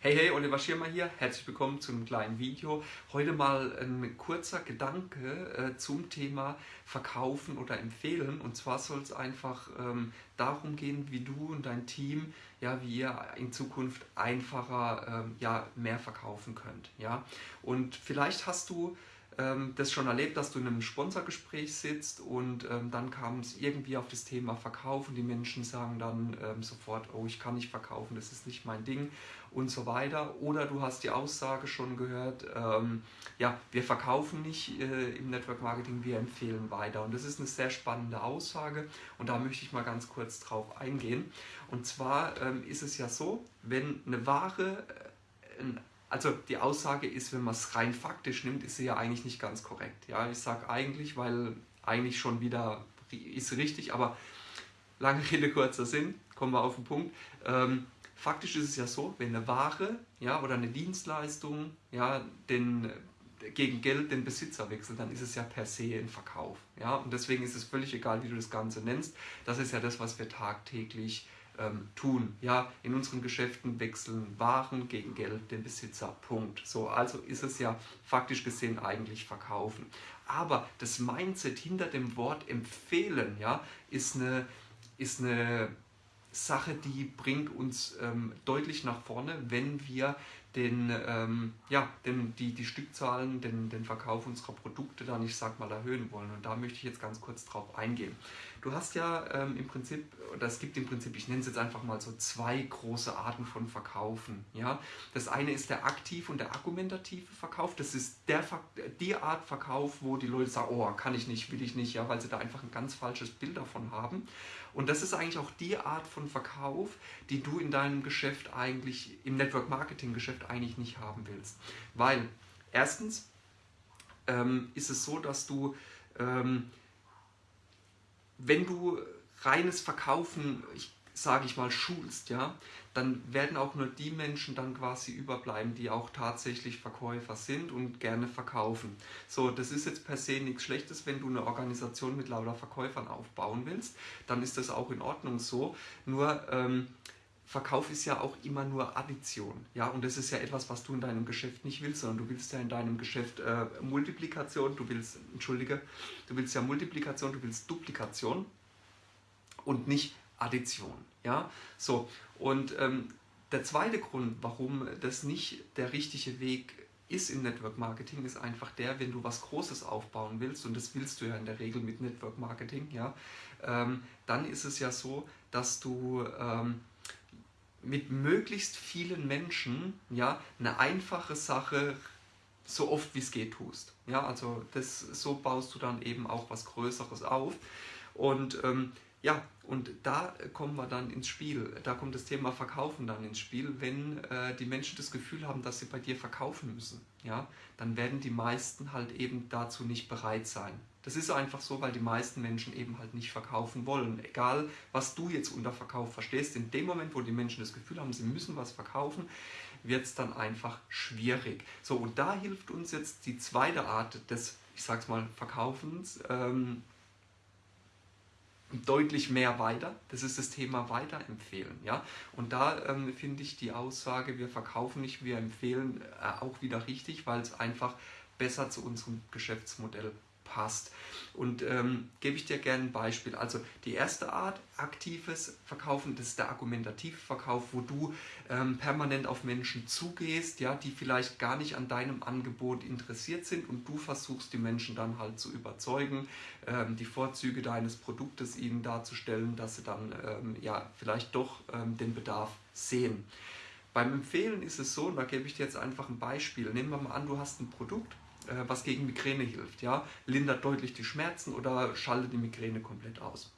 Hey, hey, Oliver Schirmer hier. Herzlich willkommen zu einem kleinen Video. Heute mal ein kurzer Gedanke äh, zum Thema Verkaufen oder Empfehlen. Und zwar soll es einfach ähm, darum gehen, wie du und dein Team, ja, wie ihr in Zukunft einfacher, ähm, ja, mehr verkaufen könnt. Ja? Und vielleicht hast du das schon erlebt, dass du in einem Sponsorgespräch sitzt und ähm, dann kam es irgendwie auf das Thema Verkauf und die Menschen sagen dann ähm, sofort, oh, ich kann nicht verkaufen, das ist nicht mein Ding und so weiter. Oder du hast die Aussage schon gehört, ähm, ja, wir verkaufen nicht äh, im Network Marketing, wir empfehlen weiter. Und das ist eine sehr spannende Aussage und da möchte ich mal ganz kurz drauf eingehen. Und zwar ähm, ist es ja so, wenn eine Ware, äh, ein also die Aussage ist, wenn man es rein faktisch nimmt, ist sie ja eigentlich nicht ganz korrekt. Ja, ich sage eigentlich, weil eigentlich schon wieder ist richtig, aber lange Rede, kurzer Sinn, kommen wir auf den Punkt. Ähm, faktisch ist es ja so, wenn eine Ware ja, oder eine Dienstleistung ja, den, gegen Geld den Besitzer wechselt, dann ist es ja per se ein Verkauf. Ja? Und deswegen ist es völlig egal, wie du das Ganze nennst. Das ist ja das, was wir tagtäglich ähm, tun. Ja, in unseren Geschäften wechseln Waren gegen Geld den Besitzer. Punkt. So, also ist es ja faktisch gesehen eigentlich verkaufen. Aber das Mindset hinter dem Wort empfehlen, ja, ist eine, ist eine Sache, die bringt uns ähm, deutlich nach vorne, wenn wir den, ähm, ja, den, die, die Stückzahlen, den, den Verkauf unserer Produkte dann, ich sag mal, erhöhen wollen. Und da möchte ich jetzt ganz kurz drauf eingehen. Du hast ja ähm, im Prinzip, es gibt im Prinzip, ich nenne es jetzt einfach mal so zwei große Arten von Verkaufen. Ja? Das eine ist der aktiv und der argumentative Verkauf. Das ist der, die Art Verkauf, wo die Leute sagen, oh, kann ich nicht, will ich nicht, ja, weil sie da einfach ein ganz falsches Bild davon haben. Und das ist eigentlich auch die Art von Verkauf, die du in deinem Geschäft eigentlich, im Network Marketing Geschäft eigentlich nicht haben willst. Weil erstens ähm, ist es so, dass du, ähm, wenn du reines Verkaufen, ich sage ich mal, schulst, ja, dann werden auch nur die Menschen dann quasi überbleiben, die auch tatsächlich Verkäufer sind und gerne verkaufen. So, das ist jetzt per se nichts Schlechtes, wenn du eine Organisation mit lauter Verkäufern aufbauen willst, dann ist das auch in Ordnung so. Nur ähm, Verkauf ist ja auch immer nur Addition. Ja, und das ist ja etwas, was du in deinem Geschäft nicht willst, sondern du willst ja in deinem Geschäft äh, Multiplikation, du willst, entschuldige, du willst ja Multiplikation, du willst Duplikation und nicht Addition. Ja, so. Und ähm, der zweite Grund, warum das nicht der richtige Weg ist im Network Marketing, ist einfach der, wenn du was Großes aufbauen willst, und das willst du ja in der Regel mit Network Marketing, ja, ähm, dann ist es ja so, dass du ähm, mit möglichst vielen Menschen ja, eine einfache Sache so oft wie es geht tust. Ja, also das, so baust du dann eben auch was Größeres auf. Und ähm, ja, und da kommen wir dann ins Spiel. Da kommt das Thema Verkaufen dann ins Spiel. Wenn äh, die Menschen das Gefühl haben, dass sie bei dir verkaufen müssen, ja, dann werden die meisten halt eben dazu nicht bereit sein. Das ist einfach so, weil die meisten Menschen eben halt nicht verkaufen wollen. Egal, was du jetzt unter Verkauf verstehst, in dem Moment, wo die Menschen das Gefühl haben, sie müssen was verkaufen, wird es dann einfach schwierig. So, und da hilft uns jetzt die zweite Art des, ich sag's mal, Verkaufens, ähm, deutlich mehr weiter. Das ist das Thema Weiterempfehlen. Ja? Und da ähm, finde ich die Aussage, wir verkaufen nicht, wir empfehlen äh, auch wieder richtig, weil es einfach besser zu unserem Geschäftsmodell passt. Und ähm, gebe ich dir gerne ein Beispiel. Also die erste Art, aktives Verkaufen, das ist der argumentative Verkauf, wo du ähm, permanent auf Menschen zugehst, ja, die vielleicht gar nicht an deinem Angebot interessiert sind und du versuchst die Menschen dann halt zu überzeugen, ähm, die Vorzüge deines Produktes ihnen darzustellen, dass sie dann ähm, ja, vielleicht doch ähm, den Bedarf sehen. Beim Empfehlen ist es so, und da gebe ich dir jetzt einfach ein Beispiel. Nehmen wir mal an, du hast ein Produkt, was gegen Migräne hilft. Ja? Lindert deutlich die Schmerzen oder schaltet die Migräne komplett aus.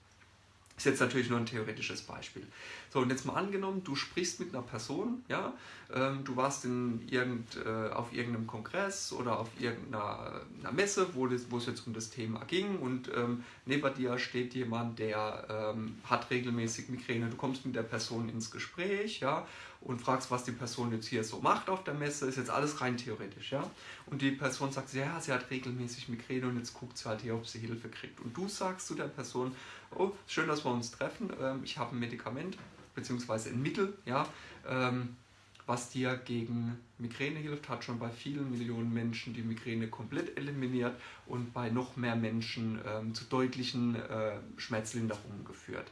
Ist jetzt natürlich nur ein theoretisches Beispiel. So, und jetzt mal angenommen, du sprichst mit einer Person, ja, ähm, du warst in irgend, äh, auf irgendeinem Kongress oder auf irgendeiner Messe, wo, das, wo es jetzt um das Thema ging und ähm, neben dir steht jemand, der ähm, hat regelmäßig Migräne. Du kommst mit der Person ins Gespräch, ja, und fragst, was die Person jetzt hier so macht auf der Messe, ist jetzt alles rein theoretisch, ja. Und die Person sagt, ja, sie hat regelmäßig Migräne und jetzt guckt sie halt hier, ob sie Hilfe kriegt. Und du sagst zu der Person, oh, schön, dass wir uns treffen, ähm, ich habe ein Medikament, beziehungsweise ein Mittel, ja, ähm, was dir gegen Migräne hilft, hat schon bei vielen Millionen Menschen die Migräne komplett eliminiert und bei noch mehr Menschen ähm, zu deutlichen äh, Schmerzlinderungen geführt.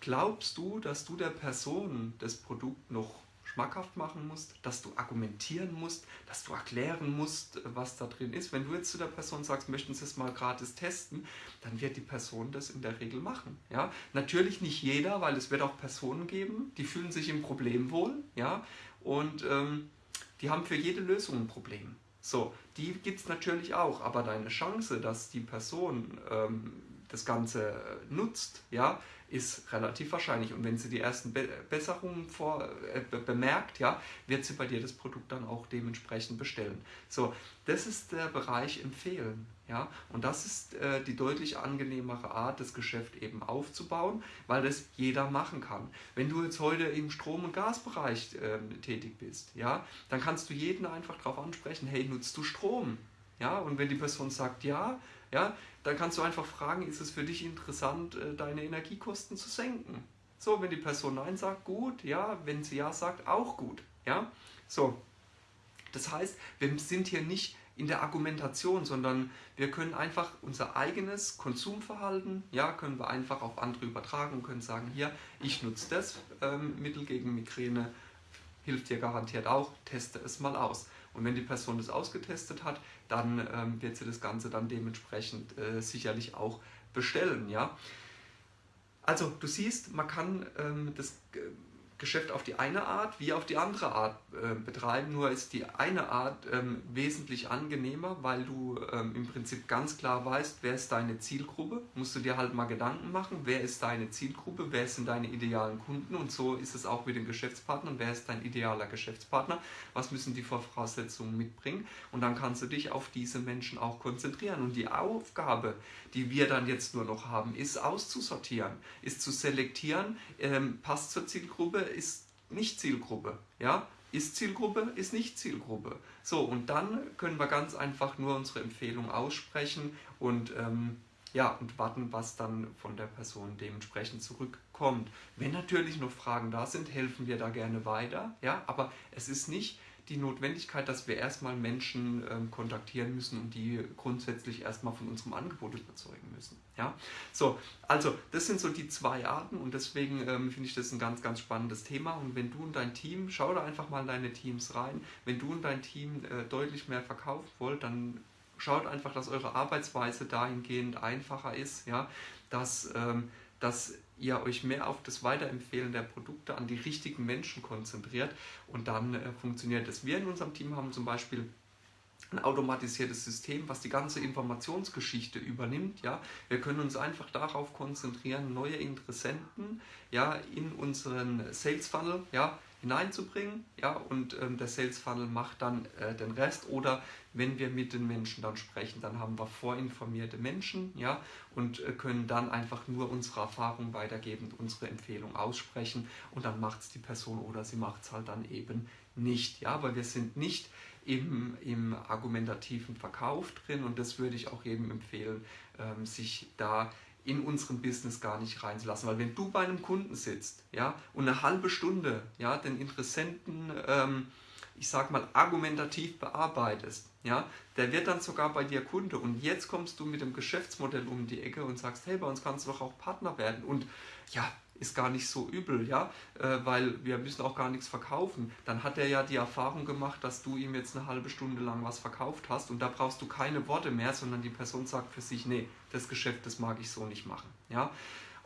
Glaubst du, dass du der Person das Produkt noch schmackhaft machen musst, dass du argumentieren musst, dass du erklären musst, was da drin ist. Wenn du jetzt zu der Person sagst, möchten Sie es mal gratis testen, dann wird die Person das in der Regel machen. Ja? Natürlich nicht jeder, weil es wird auch Personen geben, die fühlen sich im Problem wohl ja? und ähm, die haben für jede Lösung ein Problem. So, die gibt es natürlich auch, aber deine Chance, dass die Person ähm, das Ganze äh, nutzt, ja, ist relativ wahrscheinlich. Und wenn sie die ersten Be Besserungen vor, äh, bemerkt, ja, wird sie bei dir das Produkt dann auch dementsprechend bestellen. So, das ist der Bereich Empfehlen. Ja? Und das ist äh, die deutlich angenehmere Art, das Geschäft eben aufzubauen, weil das jeder machen kann. Wenn du jetzt heute im Strom- und Gasbereich äh, tätig bist, ja, dann kannst du jeden einfach darauf ansprechen, hey, nutzt du Strom? Ja? Und wenn die Person sagt ja, ja, dann kannst du einfach fragen, ist es für dich interessant, äh, deine Energiekosten zu senken? So, wenn die Person Nein sagt, gut, ja, wenn sie Ja sagt, auch gut, ja. So, das heißt, wir sind hier nicht in der Argumentation, sondern wir können einfach unser eigenes Konsumverhalten, ja, können wir einfach auf andere übertragen und können sagen, hier, ich nutze das ähm, Mittel gegen Migräne, hilft dir garantiert auch, teste es mal aus. Und wenn die Person das ausgetestet hat, dann ähm, wird sie das Ganze dann dementsprechend äh, sicherlich auch bestellen. Ja? Also du siehst, man kann ähm, das Geschäft auf die eine Art wie auf die andere Art äh, betreiben. Nur ist die eine Art ähm, wesentlich angenehmer, weil du ähm, im Prinzip ganz klar weißt, wer ist deine Zielgruppe. Musst du dir halt mal Gedanken machen, wer ist deine Zielgruppe, wer sind deine idealen Kunden und so ist es auch mit den Geschäftspartnern. Wer ist dein idealer Geschäftspartner? Was müssen die Voraussetzungen mitbringen? Und dann kannst du dich auf diese Menschen auch konzentrieren. Und die Aufgabe, die wir dann jetzt nur noch haben, ist auszusortieren, ist zu selektieren, ähm, passt zur Zielgruppe, ist nicht Zielgruppe. Ja? Ist Zielgruppe, ist nicht Zielgruppe. So, und dann können wir ganz einfach nur unsere Empfehlung aussprechen und, ähm, ja, und warten, was dann von der Person dementsprechend zurückkommt. Wenn natürlich noch Fragen da sind, helfen wir da gerne weiter. Ja? Aber es ist nicht die Notwendigkeit, dass wir erstmal Menschen ähm, kontaktieren müssen und die grundsätzlich erstmal von unserem Angebot überzeugen müssen. Ja? So, also das sind so die zwei Arten und deswegen ähm, finde ich das ein ganz, ganz spannendes Thema. Und wenn du und dein Team, schau da einfach mal in deine Teams rein, wenn du und dein Team äh, deutlich mehr verkaufen wollt, dann schaut einfach, dass eure Arbeitsweise dahingehend einfacher ist, ja? dass, ähm, dass ihr euch mehr auf das Weiterempfehlen der Produkte an die richtigen Menschen konzentriert und dann äh, funktioniert es. Wir in unserem Team haben zum Beispiel ein automatisiertes System, was die ganze Informationsgeschichte übernimmt. Ja? Wir können uns einfach darauf konzentrieren, neue Interessenten ja, in unseren Sales Funnel ja, hineinzubringen. Ja? Und ähm, der Sales Funnel macht dann äh, den Rest. Oder wenn wir mit den Menschen dann sprechen, dann haben wir vorinformierte Menschen ja? und äh, können dann einfach nur unsere Erfahrung weitergeben unsere Empfehlung aussprechen. Und dann macht es die Person oder sie macht es halt dann eben nicht. Ja? Weil wir sind nicht im, im argumentativen Verkauf drin und das würde ich auch jedem empfehlen, ähm, sich da in unserem Business gar nicht reinzulassen. Weil wenn du bei einem Kunden sitzt ja, und eine halbe Stunde ja, den Interessenten, ähm, ich sag mal, argumentativ bearbeitest, ja, der wird dann sogar bei dir Kunde und jetzt kommst du mit dem Geschäftsmodell um die Ecke und sagst, hey, bei uns kannst du doch auch Partner werden und ja, ist gar nicht so übel, ja, äh, weil wir müssen auch gar nichts verkaufen. Dann hat er ja die Erfahrung gemacht, dass du ihm jetzt eine halbe Stunde lang was verkauft hast und da brauchst du keine Worte mehr, sondern die Person sagt für sich, nee, das Geschäft, das mag ich so nicht machen, ja.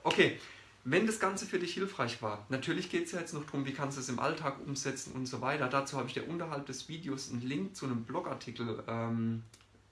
Okay, wenn das Ganze für dich hilfreich war, natürlich geht es ja jetzt noch darum, wie kannst du es im Alltag umsetzen und so weiter. Dazu habe ich dir unterhalb des Videos einen Link zu einem Blogartikel ähm,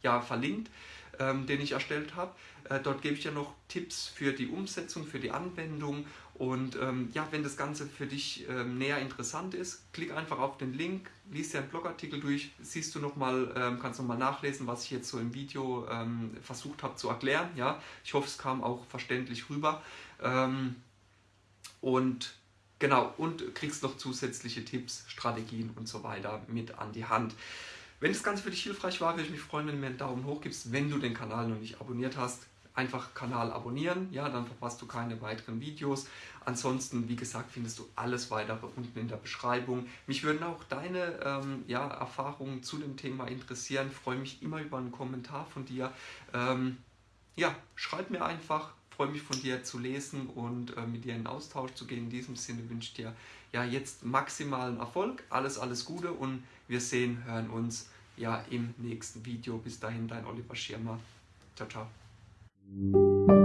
ja, verlinkt ähm, den ich erstellt habe. Äh, dort gebe ich dir noch Tipps für die Umsetzung, für die Anwendung und ähm, ja, wenn das Ganze für dich ähm, näher interessant ist, klick einfach auf den Link, liest dir einen Blogartikel durch, siehst du nochmal, ähm, kannst nochmal nachlesen, was ich jetzt so im Video ähm, versucht habe zu erklären. Ja, ich hoffe, es kam auch verständlich rüber. Ähm, und genau, und kriegst noch zusätzliche Tipps, Strategien und so weiter mit an die Hand. Wenn das Ganze für dich hilfreich war, würde ich mich freuen, wenn du mir einen Daumen hoch gibst. Wenn du den Kanal noch nicht abonniert hast, einfach Kanal abonnieren, ja, dann verpasst du keine weiteren Videos. Ansonsten, wie gesagt, findest du alles weitere unten in der Beschreibung. Mich würden auch deine ähm, ja, Erfahrungen zu dem Thema interessieren. Ich freue mich immer über einen Kommentar von dir. Ähm, ja, schreib mir einfach, freue mich von dir zu lesen und äh, mit dir in Austausch zu gehen. In diesem Sinne wünsche ich dir ja jetzt maximalen Erfolg, alles, alles Gute und wir sehen, hören uns ja im nächsten Video. Bis dahin, dein Oliver Schirmer. Ciao, ciao.